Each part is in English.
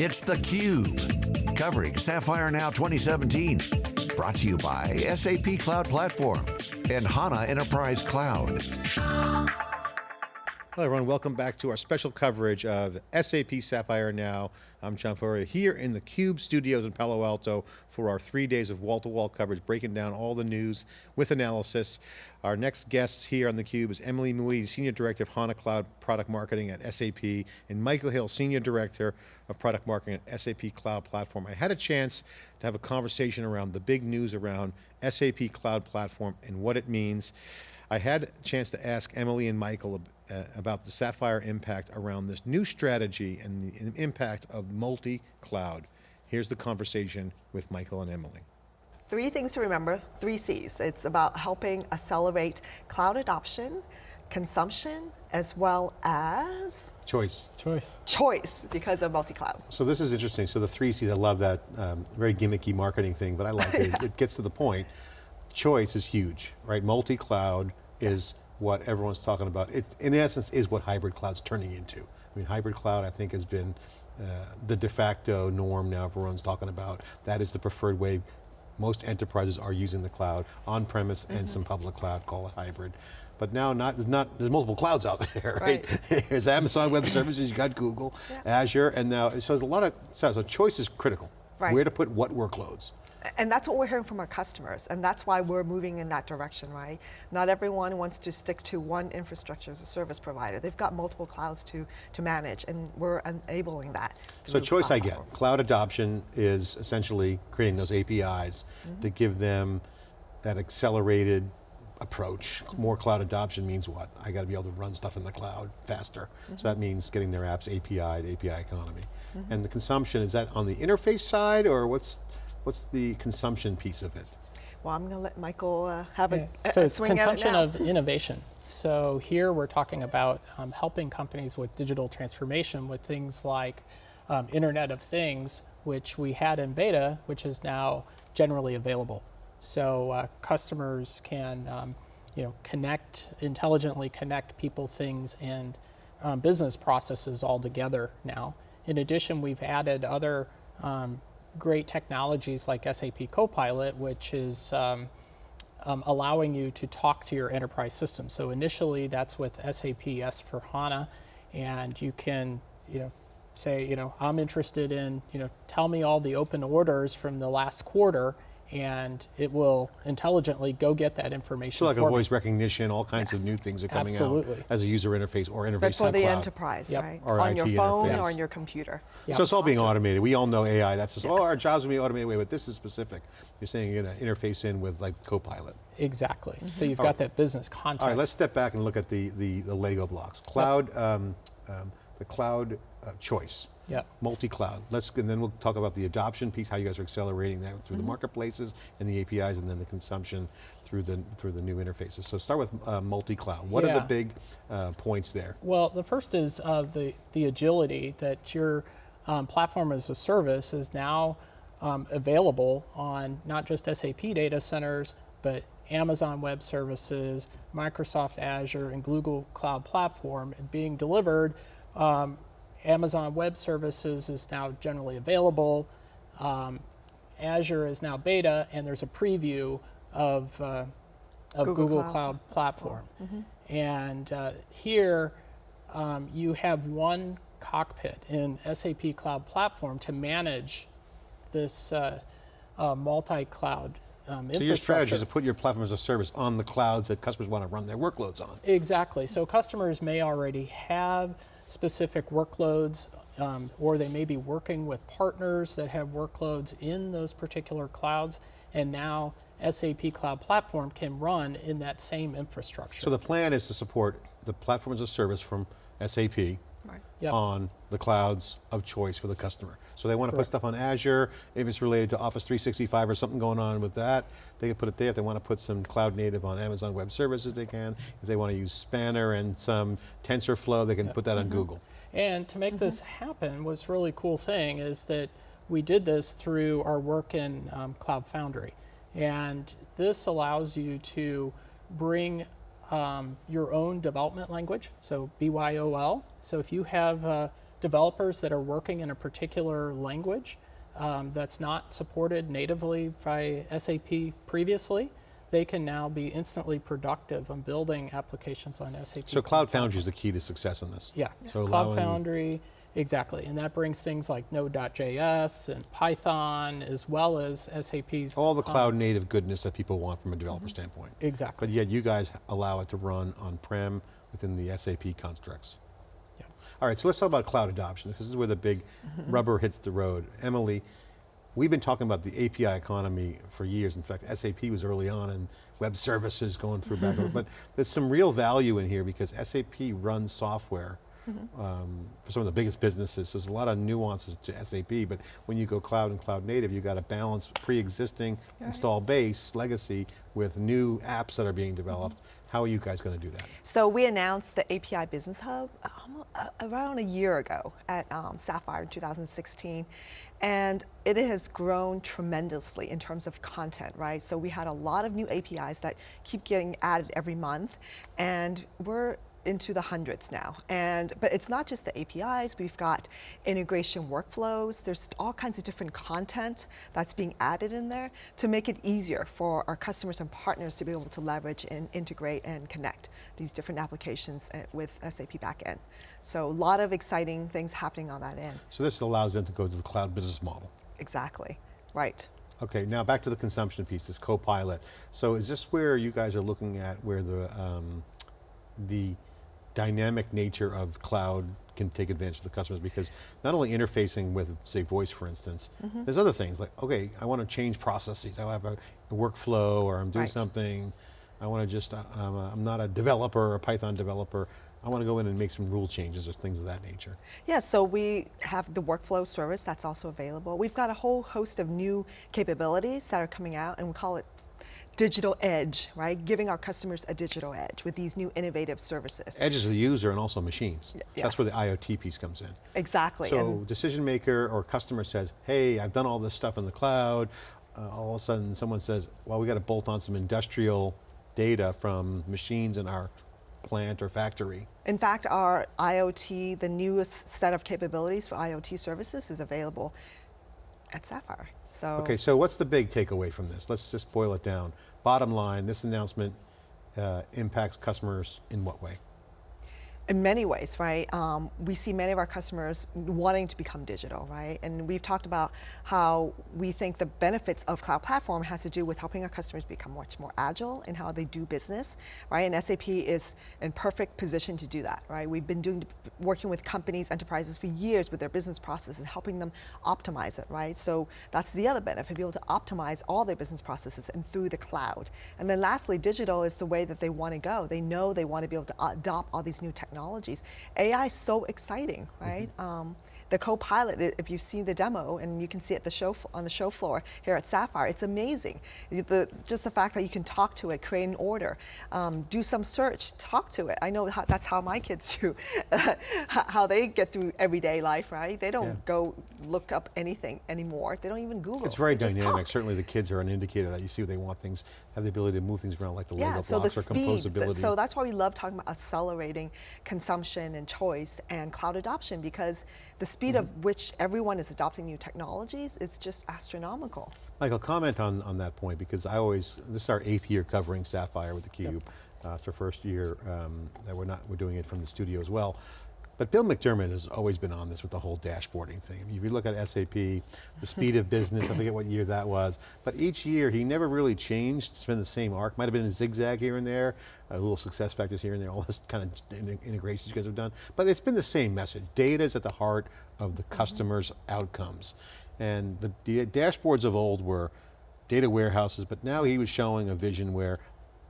It's theCUBE, covering Sapphire Now 2017. Brought to you by SAP Cloud Platform and HANA Enterprise Cloud. Hello everyone, welcome back to our special coverage of SAP Sapphire Now. I'm John Furrier here in the CUBE studios in Palo Alto for our three days of wall-to-wall -wall coverage, breaking down all the news with analysis. Our next guests here on the Cube is Emily Mui, Senior Director of HANA Cloud Product Marketing at SAP, and Michael Hill, Senior Director of Product Marketing at SAP Cloud Platform. I had a chance to have a conversation around the big news around SAP Cloud Platform and what it means. I had a chance to ask Emily and Michael uh, about the Sapphire impact around this new strategy and the impact of multi-cloud. Here's the conversation with Michael and Emily. Three things to remember, three C's. It's about helping accelerate cloud adoption, consumption, as well as? Choice. Choice. Choice, because of multi-cloud. So this is interesting. So the three C's, I love that um, very gimmicky marketing thing, but I like it. yeah. It gets to the point. Choice is huge, right? Multi-cloud is what everyone's talking about. It, in essence, is what hybrid cloud's turning into. I mean, hybrid cloud, I think, has been uh, the de facto norm now everyone's talking about. That is the preferred way most enterprises are using the cloud, on-premise mm -hmm. and mm-hmm. some public cloud, call it hybrid. But now not, there's not, there's multiple clouds out there, right? right. there's Amazon Web Services, you got Google, yeah. Azure, and now, so there's a lot of, so choice is critical. Right. Where to put what workloads. And that's what we're hearing from our customers, and that's why we're moving in that direction, right? Not everyone wants to stick to one infrastructure as a service provider. They've got multiple clouds to, to manage, and we're enabling that. So choice I get. Cloud adoption is essentially creating those APIs mm -hmm. to give them that accelerated approach. More cloud adoption means what? I got to be able to run stuff in the cloud faster. Mm -hmm. So that means getting their apps API to API economy. Mm -hmm. And the consumption, is that on the interface side or what's What's the consumption piece of it? Well, I'm going to let Michael uh, have yeah. a, so a it's swing consumption at it of innovation. So here we're talking about um, helping companies with digital transformation with things like um, Internet of Things, which we had in beta, which is now generally available. So uh, customers can um, you know, connect, intelligently connect people, things, and um, business processes all together now. In addition, we've added other um, great technologies like SAP Copilot, which is um, um, allowing you to talk to your enterprise system. So initially that's with SAP S4HANA, and you can you know, say, you know, I'm interested in, you know, tell me all the open orders from the last quarter, and it will intelligently go get that information So like a voice me. recognition, all kinds yes. of new things are coming Absolutely. out as a user interface or interface But for the cloud. enterprise, yep. right? Or on IT your phone interface. or on your computer. Yep. So it's all being automated. We all know AI, that's just, yes. oh, our jobs will be automated away, but this is specific. You're saying you're going to interface in with like Copilot. Exactly. Mm -hmm. So you've all got right. that business context. All right, let's step back and look at the, the, the Lego blocks. Cloud, yep. um, um, the cloud choice. Yeah. Multi-cloud. Let's and then we'll talk about the adoption piece, how you guys are accelerating that through mm -hmm. the mm-hmm. marketplaces and the APIs, and then the consumption through the through the new interfaces. So start with uh, multi-cloud. What yeah. are the big uh, points there? Well, the first is uh, the the agility that your um, platform as a service is now um, available on not just SAP data centers, but Amazon Web Services, Microsoft Azure, and Google Cloud Platform, and being delivered um, Amazon Web Services is now generally available. Um, Azure is now beta, and there's a preview of, uh, of Google, Google Cloud. Cloud. Platform. Mm -hmm. And uh, here, um, you have one cockpit in SAP Cloud Platform to manage this uh, uh multi-cloud um, so your strategy is to put your platform as a service on the clouds that customers want to run their workloads on. Exactly. So customers may already have specific workloads, um, or they may be working with partners that have workloads in those particular clouds, and now SAP Cloud Platform can run in that same infrastructure. So the plan is to support the platform as a service from SAP, right. yep. on the clouds of choice for the customer. So they want to Correct. put stuff on Azure, if it's related to Office 365 or something going on with that, they can put it there. If they want to put some cloud native on Amazon Web Services, they can. If they want to use Spanner and some TensorFlow, they can yep. put that on mm -hmm. Google. And to make mm -hmm. this happen, what's really cool thing is that we did this through our work in um, Cloud Foundry. And this allows you to bring um, your own development language, so BYOL. So if you have uh, developers that are working in a particular language um, that's not supported natively by SAP previously, they can now be instantly productive on building applications on SAP. So Cloud Foundry is the key to success in this. Yeah, So Cloud Foundry, exactly. And that brings things like Node.js and Python as well as SAP's. All the cloud native goodness that people want from a developer Mm-hmm. standpoint. Exactly. But yet you guys allow it to run on-prem within the SAP constructs. Yeah. All right, so let's talk about cloud adoption, because this is where the big rubber hits the road. Emily, we've been talking about the API economy for years. In fact, SAP was early on in web services going through back, but there's some real value in here because SAP runs software um, for some of the biggest businesses. So there's a lot of nuances to SAP, but when you go cloud and cloud native, you got to balance pre-existing install base legacy with new apps that are being developed. How are you guys going to do that? So we announced the API Business Hub um, around a year ago at um, Sapphire in 2016. And it has grown tremendously in terms of content, right? So we had a lot of new APIs that keep getting added every month. And we're into the hundreds now. And but it's not just the APIs, we've got integration workflows, there's all kinds of different content that's being added in there to make it easier for our customers and partners to be able to leverage and integrate and connect these different applications uh, with SAP backend. So a lot of exciting things happening on that end. So this allows them to go to the cloud business model. Exactly, right. Okay, now back to the consumption piece, this Copilot. So is this where you guys are looking at where the, um, the dynamic nature of cloud can take advantage of the customers because not only interfacing with, say, voice for instance, Mm-hmm. there's other things like, okay, I want to change processes. I have a, a workflow or I'm doing Right. something. I want to just, uh, I'm, a, I'm not a developer a Python developer. I want to go in and make some rule changes or things of that nature. Yeah, so we have the workflow service that's also available. We've got a whole host of new capabilities that are coming out, and we call it digital edge, right? Giving our customers a digital edge with these new innovative services. Edges of the user and also machines. That's where the. IoT piece comes in. Exactly. So and decision maker or customer says, hey, I've done all this stuff in the cloud. Uh, all of a sudden someone says, well, we got to bolt on some industrial data from machines in our plant or factory. in fact, our IoT, the newest set of capabilities for IoT services is available at Sapphire. So Okay, so what's the big takeaway from this? Let's just boil it down. Bottom line, this announcement uh, impacts customers in what way? In many ways, right? Um, we see many of our customers wanting to become digital, right? And we've talked about how we think the benefits of cloud platform has to do with helping our customers become much more agile in how they do business, right? And SAP is in perfect position to do that, right? We've been doing working with companies, enterprises for years with their business processes, and helping them optimize it, right? So that's the other benefit, be able to optimize all their business processes and through the cloud. And then lastly, digital is the way that they want to go. They know they want to be able to adopt all these new technologies. AI is so exciting, right? Um, the co-pilot, if you've seen the demo, and you can see it the show on the show floor here at Sapphire, it's amazing. The, just the fact that you can talk to it, create an order, um, do some search, talk to it. I know how, that's how my kids do, how they get through everyday life, right? They don't Yeah. go look up anything anymore. They don't even Google. It's very They dynamic. Certainly the kids are an indicator that you see what they want things, have the ability to move things around like the Lego Yeah, so the blocks or speed. composability. So that's why we love talking about accelerating consumption and choice and cloud adoption because the speed Mm-hmm. of which everyone is adopting new technologies is just astronomical. Michael, comment on, on that point because I always, this is our eighth year covering Sapphire with theCUBE. Uh, it's our first year um, that we're not, we're doing it from the studio as well. But Bill McDermott has always been on this with the whole dashboarding thing. If you look at SAP, the speed of business, I forget what year that was, but each year he never really changed, it's been the same arc, might have been a zigzag here and there, a little SuccessFactors here and there, all this kind of integrations you guys have done, but it's been the same message. Data is at the heart of the customer's outcomes. And the dashboards of old were data warehouses, but now he was showing a vision where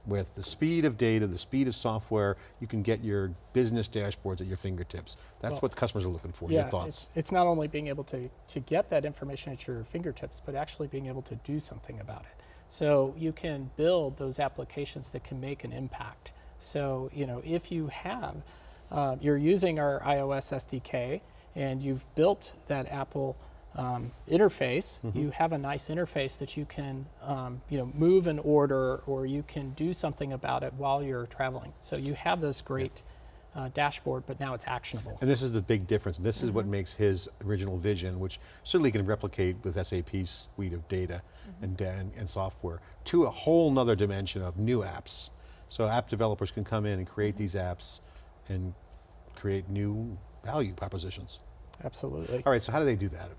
with the speed of data, the speed of software, you can get your business dashboards at your fingertips. That's Well, what customers are looking for, yeah, your thoughts. It's, it's not only being able to, to get that information at your fingertips, but actually being able to do something about it. So you can build those applications that can make an impact. So, you know, if you have, uh, you're using our iOS SDK and you've built that Apple um, interface, you have a nice interface that you can, um, you know, move an order or you can do something about it while you're traveling. So you have this great uh, dashboard, but now it's actionable. And this is the big difference. This is what Mm-hmm. makes his original vision, which certainly can replicate with SAP's suite of data Mm-hmm. and, and, and software, to a whole nother dimension of new apps. So app developers can come in and create Mm-hmm. these apps and create new value propositions. Absolutely. All right, so how do they do that?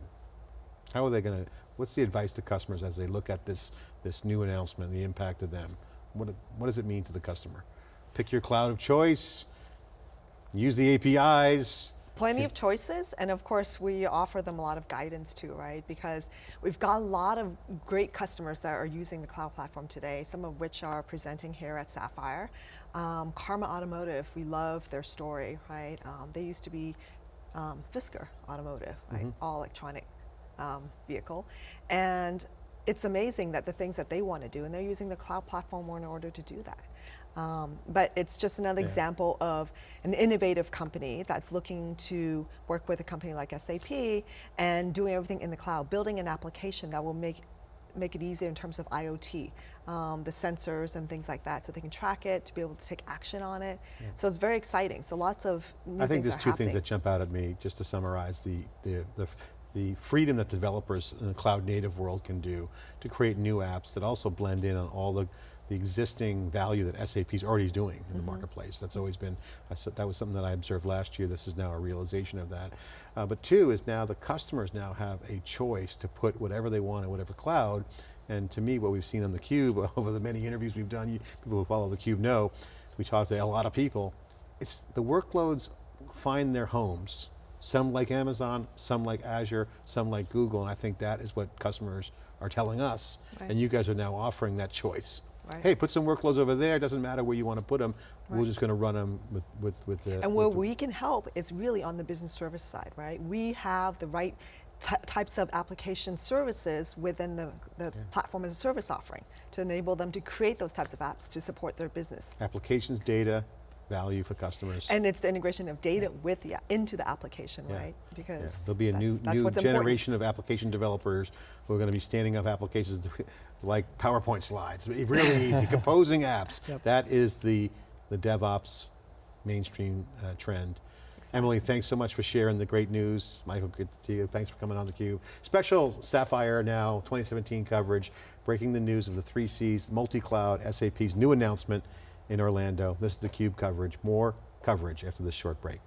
How are they going to, what's the advice to customers as they look at this, this new announcement, the impact to them? What, what does it mean to the customer? Pick your cloud of choice, use the APIs, Plenty of choices, and of course, we offer them a lot of guidance too, right? Because we've got a lot of great customers that are using the cloud platform today, some of which are presenting here at Sapphire. Um, Karma Automotive, we love their story, right? Um, they used to be um, Fisker Automotive, right? All electronic um, vehicle. And it's amazing that the things that they want to do, and they're using the cloud platform more in order to do that. Um, but it's just another example of an innovative company that's looking to work with a company like SAP and doing everything in the cloud, building an application that will make make it easier in terms of IoT, um, the sensors and things like that, so they can track it, to be able to take action on it. So it's very exciting. So lots of new I think there's two happening. things that jump out at me, just to summarize the, the, the, the freedom that developers in the cloud native world can do to create new apps that also blend in on all the, the existing value that SAP is already doing in Mm-hmm. the marketplace. That's always been, I said- that was something that I observed last year, this is now a realization of that. Uh, but two is now the customers now have a choice to put whatever they want in whatever cloud, and to me, what we've seen on theCUBE over the many interviews we've done, you, people who follow theCUBE know, we talked to a lot of people, it's the workloads find their homes. Some like Amazon, some like Azure, some like Google, and I think that is what customers are telling us. Right. And you guys are now offering that choice. Right. Hey, put some workloads over there, doesn't matter where you want to put them, we're just going to run them with, with, with the- And where with we can help is really on the business service side, right? We have the right types of application services within the, the platform as a service offering to enable them to create those types of apps to support their business. applications, data, value for customers. And it's the integration of data with the, into the application, Yeah. right? Yeah, Because There'll be a new, that's, new what's important. generation of application developers who are going to be standing up applications like PowerPoint slides. Really easy, composing apps. Yep. That is the, the DevOps mainstream uh, trend. Emily, thanks so much for sharing the great news. Michael, good to see you. Thanks for coming on theCUBE. Special Sapphire Now 2017 coverage, breaking the news of the three Cs, multi-cloud, SAP's new announcement in Orlando. This is theCUBE coverage. More coverage after this short break.